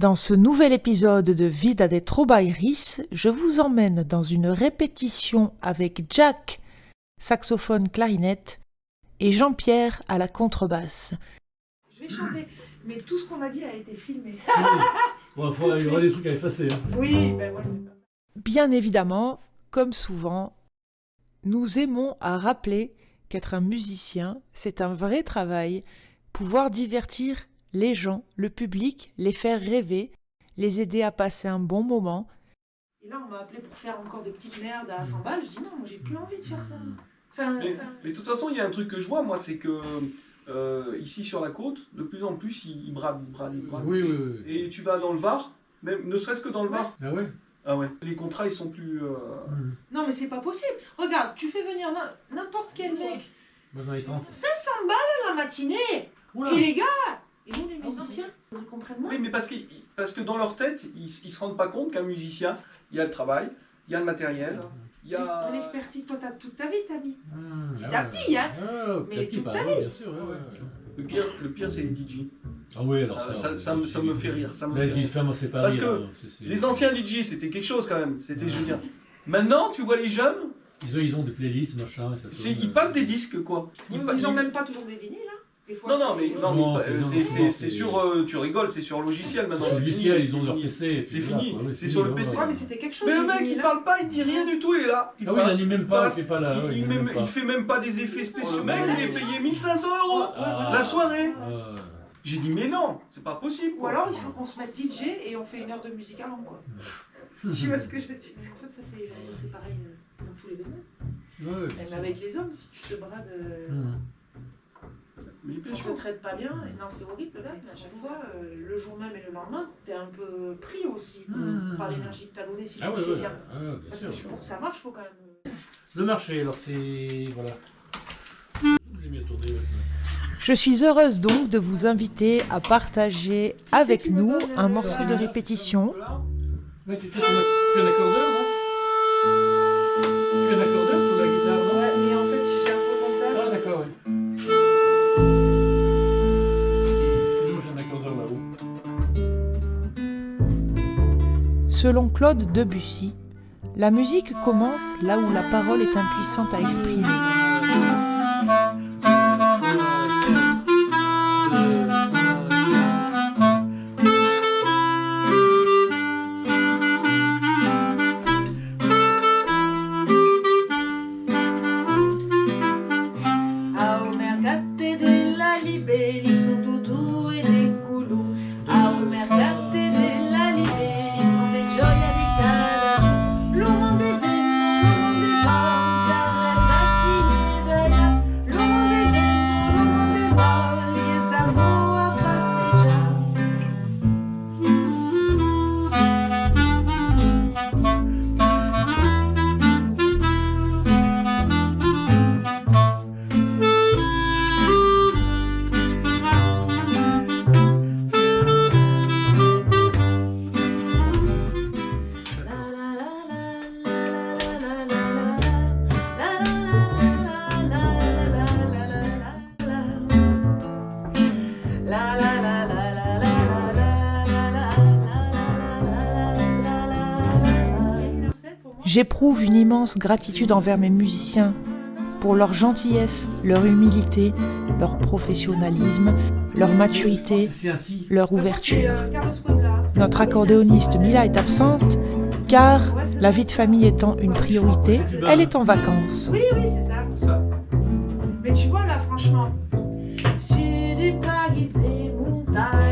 Dans ce nouvel épisode de Vida de Trobairis, je vous emmène dans une répétition avec Jack, saxophone clarinette, et Jean-Pierre à la contrebasse. Je vais chanter, mais tout ce qu'on a dit a été filmé. Bon, faut- il y aura des trucs à effacer. Hein. Oui, ben. Bien évidemment, comme souvent, nous aimons à rappeler qu'être un musicien, c'est un vrai travail, pouvoir divertir les gens, le public, les faire rêver, les aider à passer un bon moment. Et là, on m'a appelé pour faire encore des petites merdes à 100 balles. Je dis non, moi j'ai plus envie de faire ça. Enfin, Mais, enfin, mais de toute façon, il y a un truc que je vois, moi, c'est que euh, ici sur la côte, de plus en plus, ils bradent, ils bradent, ils bradent. Oui, oui, oui. Et tu vas dans le Var, même, ne serait-ce que dans le Var. Ah ouais Ah ouais. Les contrats, ils sont plus. euh, Mmh. non, mais c'est pas possible. Regarde, tu fais venir n'im- n'importe quel mec. Moi j'en ai 30. 500 balles la matinée. Oula Et les gars, et nous les musiciens, ils comprennent moins. Oui, mais parce que, parce que dans leur tête, ils, ils se rendent pas compte qu'un musicien, il y a le travail, il y a le matériel, il y a. L'expertise, toi, t'as toute ta vie, t'as mis. Ah, Petit ah à ouais. petit, hein. Ah, Mais toute bah, ta ouais, vie. bien sûr. ouais, ouais, ouais. Le pire, le pire c'est les DJ. Ah oui, alors Ah, ça. ça, ça me, ça me fait rire. Ça me fait rire. moi pas Parce rire, que hein, Les anciens DJ, c'était quelque chose quand même. C'était, je veux dire. Maintenant, tu vois les jeunes, Ils ont, ils ont des playlists, machin. et ça tourne, ils euh, passent des disques, quoi. Ils, pa- ont même pas toujours des vinyles, fois, Non, non, mais, non, Non, mais, c'est- euh, sur. euh, tu rigoles, c'est sur logiciel maintenant. Sur c'est logiciel, ils ont c'est leur fini. PC. C'est fini, c'est sur le PC. Ouais, mais c'était quelque chose. Mais le mec, il parle pas, il dit rien du tout, il est là. Il Ah oui, il même pas, passe, c'est pas là. il, ouais, il il met- anime pas. il fait même pas des effets spéciaux. Le Oh, mec, ouais. il est payé 1500 euros Ah. la soirée. Ah, J'ai dit, mais non, c'est pas possible. Ou alors il faut qu'on se mette DJ et on fait une heure de musique avant quoi. tu vois ce que je veux dire? En fait ça c'est pareil euh, dans tous les domaines. Même avec les hommes, si tu te brades, on pêche te traite pas bien, et non c'est horrible le à chaque fois, euh, le jour même et le lendemain, t'es un peu pris aussi Mmh. par l'énergie que t'as donnée si Ah tu ouais, bien. ah, bien Parce sûr. que pour que ça marche, faut quand même... euh, Le marché, alors c'est. Voilà. J'ai mis à tourner maintenant. Je suis heureuse donc de vous inviter à partager avec nous un morceau de répétition. Ouais, tu, tu, tu, as- tu as un accordeur, Selon Claude Debussy, la musique commence là où la parole est impuissante à exprimer. J'éprouve une immense gratitude envers mes musiciens pour leur gentillesse, leur humilité, leur professionnalisme, leur maturité, leur ouverture. Notre accordéoniste Mila est absente car, la vie de famille étant une priorité, elle est en vacances. Oui, oui, c'est ça. Mais tu vois là, franchement, Sud du pays des montagnes,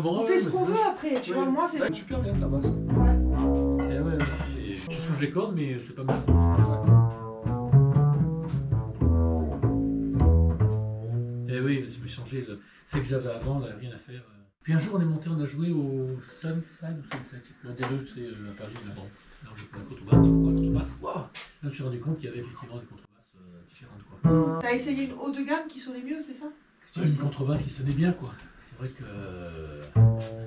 bon. On ouais, fait ouais, ce qu'on veut après, tu Oui. vois. Moi, c'est. Ouais, super bien ta basse. Ouais. Eh ouais, ouais, Tu changes les cordes, mais c'est pas mal. Eh oui, je vais changer. le- C'est que j'avais avant, là, rien à faire. Puis un jour, on est monté, on a joué au Sunside ou Sunset, l'un des deux, c'est à Paris, là-bas. Alors j'ai pris la contrebasse, la contrebasse. Waouh Là, je me suis rendu compte qu'il y avait effectivement des contrebasses euh, différentes, quoi. T'as essayé une haut de gamme qui sonnait mieux, c'est ça? Que tu Ouais, une contrebasse qui sonnait bien, quoi. C'est vrai que euh,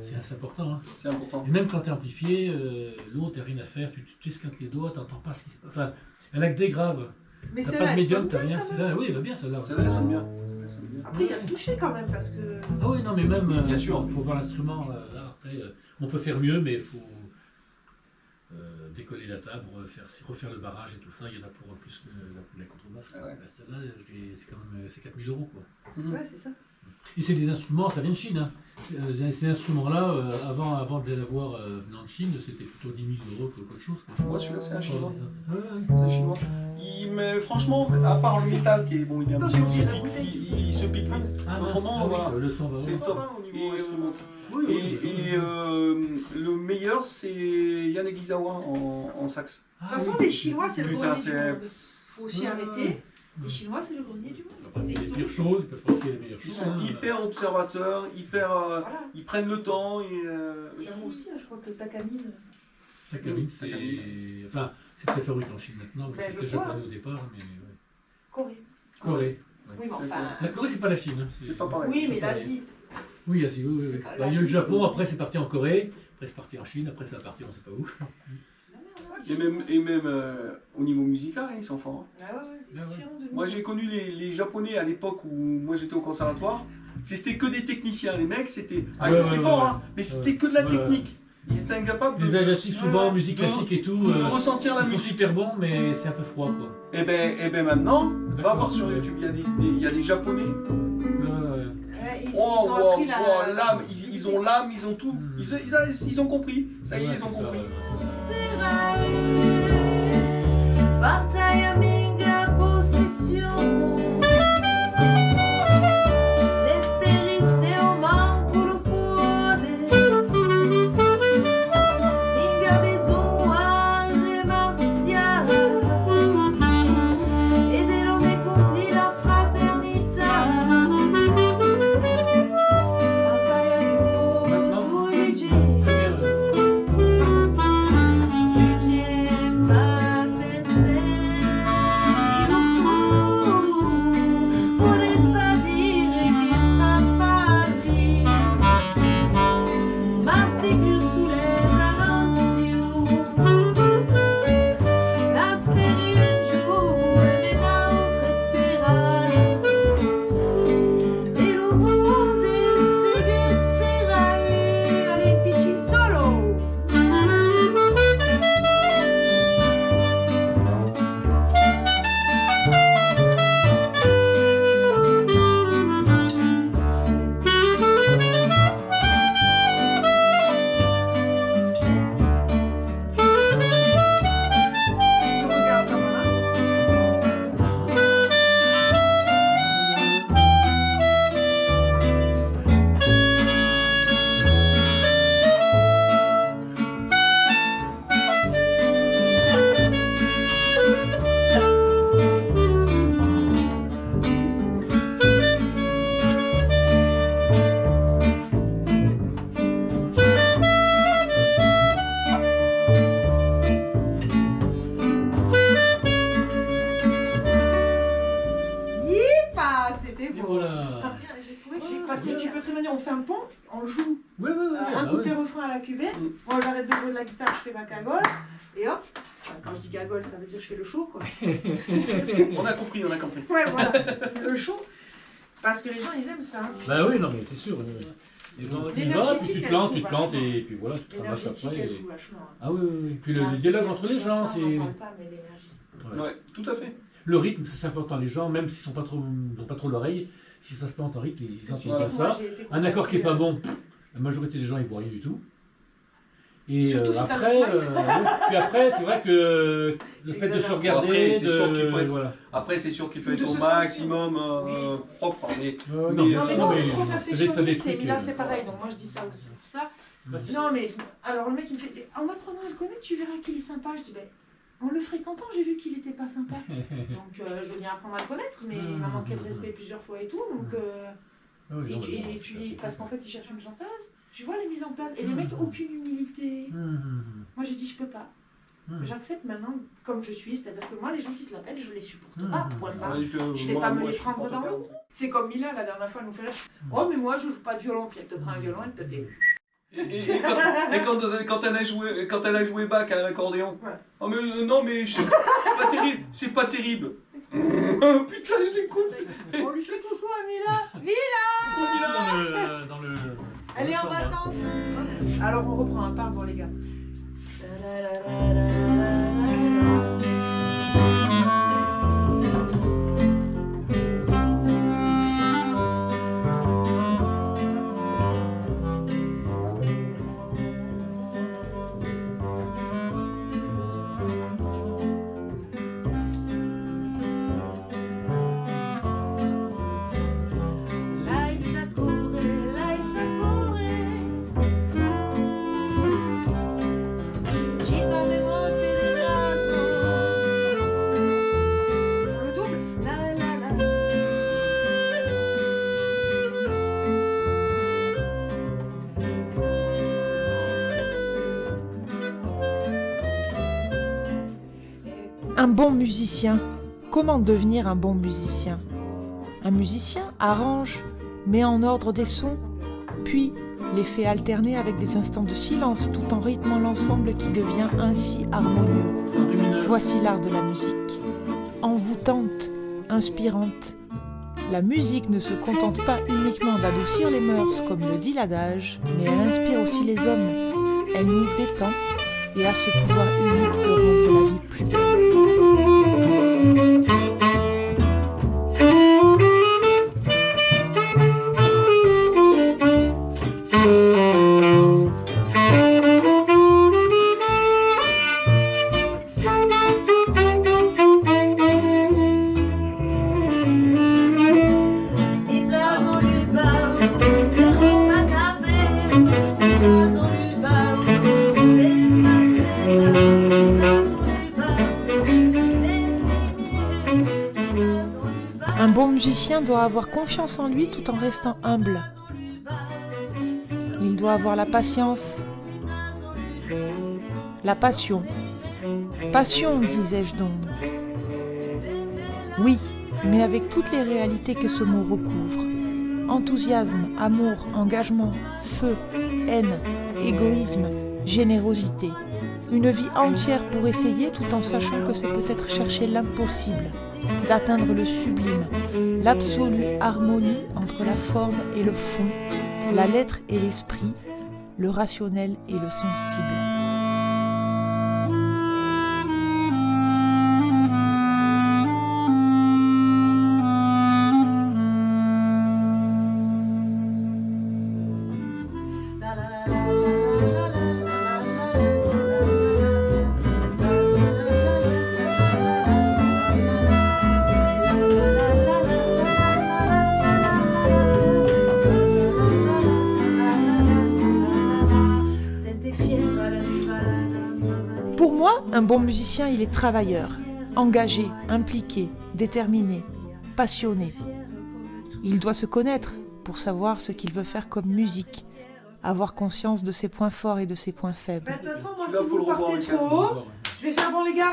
c'est assez important. Hein. C'est important. Et même quand t'es amplifié, euh, l'autre, t'as rien à faire, tu tu t'esquintes les doigts, t'entends pas ce qui se passe. Enfin, elle a que des graves. Mais c'est pas de médium, sonne t'as bien, rien. quand même. Ah, oui, elle va bien celle-là. Ça va, elle sonne bien. Ça sonne bien. Après, il y a le toucher quand même, parce que. Ah oui, non, mais même, euh, Bien sûr. faut voir l'instrument. euh, là, après, euh, on peut faire mieux, mais il faut euh, décoller la table, refaire, refaire le barrage et tout ça. Il y en a pour plus que la, la contrebasse. Ah ouais. Bah, Celle-là, c'est quand même euh, c'est 4000 euros. Quoi. Mhm. Ouais, c'est ça. Et c'est des instruments, ça vient de Chine. Hein. Euh, Ces instruments-là, euh, avant, avant de les avoir euh, venant de Chine, c'était plutôt 10 000 euros que quelque chose. Moi, celui-là, c'est un chinois. Ouais, ouais. C'est un chinois. Il, mais franchement, à part le métal qui est bon, il, est un peu- il, se pique, bouteille. il, il se pique vite. Ah. Autrement, Ah oui, voilà. ça, le son va C'est top. Pas au Et, niveau euh, instrumental. Oui, oui, et, oui, et, euh, le meilleur, c'est Yann Egizawa en, en sax. Ah, De toute façon, oui. les Chinois, c'est le grenier du monde. faut aussi Ouais, arrêter. Les Chinois, c'est le grenier du monde. Ils peuvent les pires choses, ils peuvent pas faire les meilleures Ils choses. sont hein. hyper observateurs, hyper, euh, Voilà. ils prennent le temps. Et, euh, Et Ici aussi, hein, je crois que Takamine. La cabine, c'est. Enfin, c'est très fabriqué en Chine maintenant, mais Ben, c'était japonais au départ. Mais... ouais. Corée. Corée. Oui, mais enfin. La Corée, c'est pas la Chine. hein. C'est pas pareil. Oui, mais l'Asie. Oui, Asie, oui, Bah, il y a eu le Japon, après c'est parti en Corée, après c'est parti en Chine, après c'est parti on sait pas où. Et même, et même euh, au niveau musical, hein, ils sont forts. hein. Ah ouais, ouais, c'est Ah. Moi, j'ai connu les, les Japonais à l'époque où moi j'étais au conservatoire. C'était que des techniciens. Les mecs, c'était. Ah, Ouais, ils étaient ouais, forts, ouais. hein, mais c'était Ouais. que de la Ouais, technique. Ils étaient incapables de, Les Asiatiques, souvent, Ouais. musique De- classique et tout, de euh, ressentir la ils sont musique. super bons, mais c'est un peu froid quoi. Et ben, et ben maintenant, va voir sur YouTube, il y a des, y a des Japonais. Ouais, ouais. Ouais, ils, Oh, ils ont wow, la. wow, l'âme, ils, ils ont l'âme, ils ont tout. Mm. Ils, ils, a- ils ont compris. Ça y est, Ouais, ils ont c'est ça, ouais. Batalha minha possession compris, on a compris. Ouais, voilà, le show. Parce que les gens, ils aiment ça. Bah oui, non, mais c'est sûr. Les gens, ils L'énergétique, vont, puis tu te plantes, tu te plantes, et puis voilà, tu après. et- hein. Ah oui, oui, oui. Puis le, Ah, le tu- dialogue entre les gens, c'est. Ouais. Tout à fait. Le rythme, c'est important. Les gens, même s'ils sont pas trop, n'ont pas trop l'oreille, si ça se plante en rythme, ils moi, ça. Un accord qui est pas bon, la majorité des gens ils voient rien du tout. Et euh, après, euh, puis après, c'est vrai que le fait de se regarder, Après, c'est sûr qu'il faut être- voilà. Après, c'est sûr qu'il faut Ou être de au maximum euh, Oui. propre. Mais Euh, Mais, non, Non, mais non, on est trop perfectionniste, mais là c'est pareil, donc moi je dis ça aussi pour ça. c'est- Non, mais alors le mec il me fait En apprenant à le connaître, tu verras qu'il est sympa. Je dis Ben, en le fréquentant, j'ai vu qu'il était pas sympa. Donc euh, je veux bien apprendre à le connaître, mais il m'a manqué de respect plusieurs fois et tout. Donc, euh, Ah oui, et non, tu, mais bon, et tu- parce qu'en fait il cherche une chanteuse. Tu vois les mises en place. Et les Mhm. mecs, aucune humilité. Hum, Moi j'ai dit Je peux pas. hum. J'accepte maintenant comme je suis, c'est-à-dire que moi les gens qui se la pètent, je les supporte pas. Point barre. Ouais, je, Je vais moi- pas me les je prendre dans le cou. C'est comme Mila la dernière fois, elle nous fait rire. Oh, mais moi je joue pas de violon, puis elle te prend un violon, elle te fait. Et, quand, et quand- quand elle a joué, quand elle a joué Bach à l'accordéon. Ouais. Oh mais euh, non mais je- c'est pas terrible, c'est pas terrible. Oh, putain, je l'écoute. On lui fait coucou à Mila Dans le, dans le, Elle est en vacances. Alors on reprend un pardon les gars. Bon musicien. Comment devenir un bon musicien? Un musicien arrange, met en ordre des sons, puis les fait alterner avec des instants de silence tout en rythmant l'ensemble qui devient ainsi harmonieux. Voici l'art de la musique. Envoûtante, inspirante. La musique ne se contente pas uniquement d'adoucir les mœurs, comme le dit l'adage, mais elle inspire aussi les hommes. Elle nous détend et a ce pouvoir unique de rendre la vie plus belle. Musicien doit avoir confiance en lui tout en restant humble. Il doit avoir la patience, la passion. Passion, disais-je donc. Oui, mais avec toutes les réalités que ce mot recouvre. Enthousiasme, amour, engagement, feu, haine, égoïsme, générosité. Une vie entière pour essayer tout en sachant que c'est peut-être chercher l'impossible, d'atteindre le sublime, l'absolue harmonie entre la forme et le fond, la lettre et l'esprit, le rationnel et le sensible. Bon musicien, il est travailleur, engagé, impliqué, déterminé, passionné. Il doit se connaître pour savoir ce qu'il veut faire comme musique, avoir conscience de ses points forts et de ses points faibles. Bah, De toute façon, moi, Celui-là, si faut vous le revoir partez avec trop un- haut, je vais faire bon, les gars.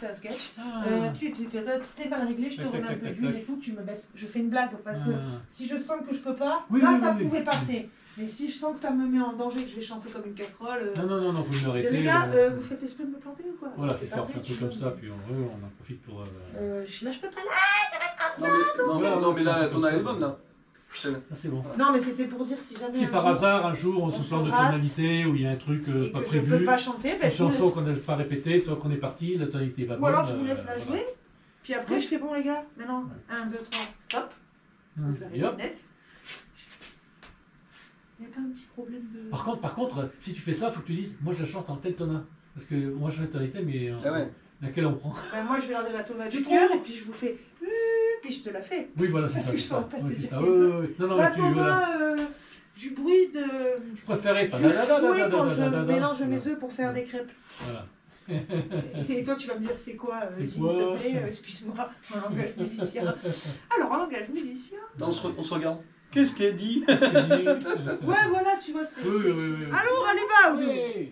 On fait un sketch. Ah. Euh, tu t'es mal réglé, je te remets un peu d'huile et tout, tu me baisses. Je fais une blague parce que Ah. si je sens que je peux pas, Oui, là oui, ça oui, oui. pouvait passer. Mais si je sens que ça me met en danger, que je vais chanter comme une casserole. euh, Non, non, non, non, dis, l'arrêter. les gars, euh, euh, vous faites esprit de me planter ou quoi? Voilà, c'est ça, on fait un truc comme ça, puis on, en profite pour. euh, je- là, je peux pas. Non mais, non, mais, non, mais là, ton elle est bonne là. C'est- Ah, c'est bon. Non, mais c'était pour dire si jamais. Si par jour, hasard, un jour, on on se se plante de tonalité, ou il y a un truc euh, et pas que je prévu, peux pas chanter, ben, une chanson laisse- qu'on n'a pas répétée, toi qu'on est parti, la tonalité va Ou alors je vous laisse euh, la voilà. jouer, puis après je fais bon les gars, maintenant, 1, 2, 3, stop, Hum, vous. Il n'y a pas un petit problème de. Par contre, par contre, si tu fais ça, faut que tu dises, moi je la chante en tel tonat. Parce que moi je chante en tonalité, mais euh, Ah ouais. laquelle on prend? Ben, moi, je vais regarder la tonalité du cœur et puis je vous fais. Puis je te la fais. Oui, voilà, c'est Parce ça. que c'est je sens pas Oui, te c'est dire. ça. Oui, oui, oui. Non, non, mais La tu, voilà. tonat, euh, du bruit de. Je préférais. Du fouet quand je Voilà. mélange mes œufs pour faire des crêpes. Voilà. Et toi, tu vas me dire c'est quoi, euh, s'il te plaît, euh, excuse-moi, en langage musicien. Alors, en langage musicien, Non, on, se, re- on se regarde. Qu'est-ce qu'elle dit ouais, voilà, tu vois, c'est. oui, oui. oui. Alors, allez, va, gioia